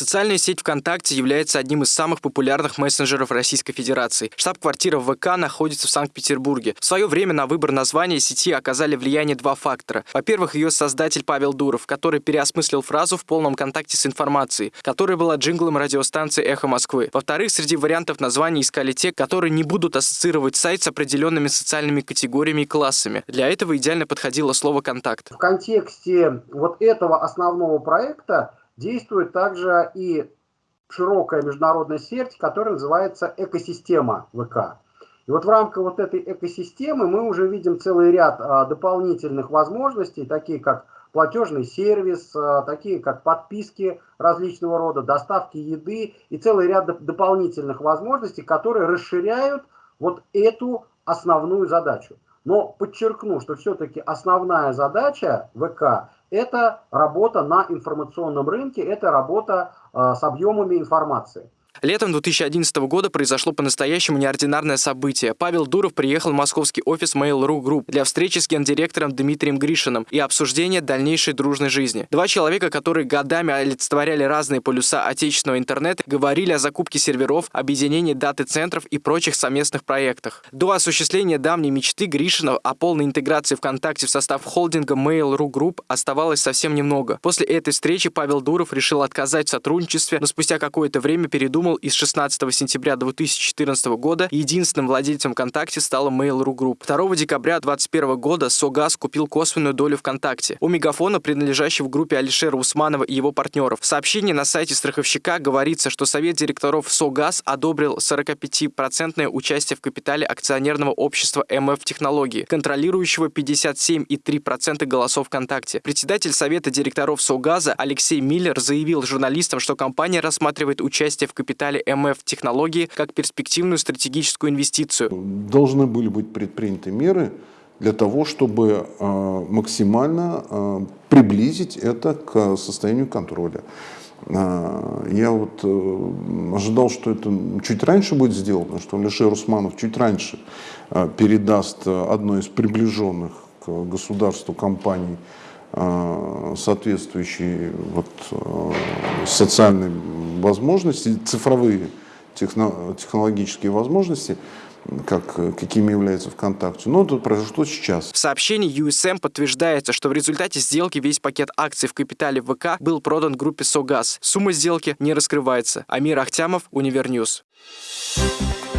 Социальная сеть ВКонтакте является одним из самых популярных мессенджеров Российской Федерации. Штаб-квартира ВК находится в Санкт-Петербурге. В свое время на выбор названия сети оказали влияние два фактора. Во-первых, ее создатель Павел Дуров, который переосмыслил фразу в полном контакте с информацией, которая была джинглом радиостанции «Эхо Москвы». Во-вторых, среди вариантов названий искали те, которые не будут ассоциировать сайт с определенными социальными категориями и классами. Для этого идеально подходило слово «контакт». В контексте вот этого основного проекта действует также и широкая международная сеть, которая называется экосистема ВК. И вот в рамках вот этой экосистемы мы уже видим целый ряд а, дополнительных возможностей, такие как платежный сервис, а, такие как подписки различного рода, доставки еды и целый ряд доп дополнительных возможностей, которые расширяют вот эту основную задачу. Но подчеркну, что все-таки основная задача ВК – это работа на информационном рынке, это работа э, с объемами информации. Летом 2011 года произошло по-настоящему неординарное событие. Павел Дуров приехал в московский офис Mail.ru Group для встречи с гендиректором Дмитрием Гришиным и обсуждения дальнейшей дружной жизни. Два человека, которые годами олицетворяли разные полюса отечественного интернета, говорили о закупке серверов, объединении даты центров и прочих совместных проектах. До осуществления давней мечты Гришина о полной интеграции ВКонтакте в состав холдинга Mail.ru Group оставалось совсем немного. После этой встречи Павел Дуров решил отказать в сотрудничестве, но спустя какое-то время передумал придумал и с 16 сентября 2014 года единственным владельцем ВКонтакте стала Mail.ru Group. 2 декабря 2021 года Согаз купил косвенную долю ВКонтакте. У Мегафона, принадлежащего группе Алишера Усманова и его партнеров. В сообщении на сайте страховщика говорится, что Совет директоров Согаз одобрил 45% участие в капитале акционерного общества МФ Технологии, контролирующего 57,3% голосов ВКонтакте. Председатель Совета директоров Согаза Алексей Миллер заявил журналистам, что компания рассматривает участие в капитале капитале МФ технологии как перспективную стратегическую инвестицию. Должны были быть предприняты меры для того, чтобы э, максимально э, приблизить это к состоянию контроля. Э, я вот ожидал, что это чуть раньше будет сделано, что Алишер Усманов чуть раньше передаст одной из приближенных к государству компаний соответствующие вот, социальной возможности, цифровые технологические возможности, как, какими являются ВКонтакте. Но это произошло сейчас. В сообщении USM подтверждается, что в результате сделки весь пакет акций в капитале ВК был продан группе «Согаз». Сумма сделки не раскрывается. Амир Ахтямов, Univer News. Thank